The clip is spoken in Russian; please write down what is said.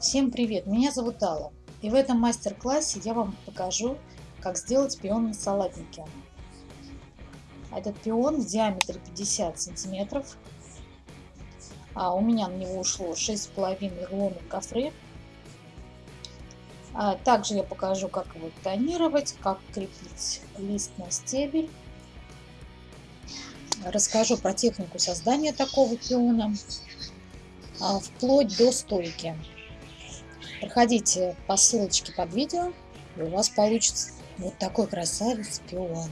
Всем привет! Меня зовут Алла. И в этом мастер-классе я вам покажу, как сделать пион на салатнике. Этот пион в диаметре 50 сантиметров. А у меня на него ушло 6,5 рулонов гофры. А также я покажу, как его тонировать, как крепить лист на стебель. Расскажу про технику создания такого пиона а, вплоть до стойки. Проходите по ссылочке под видео, и у вас получится вот такой красавец пион.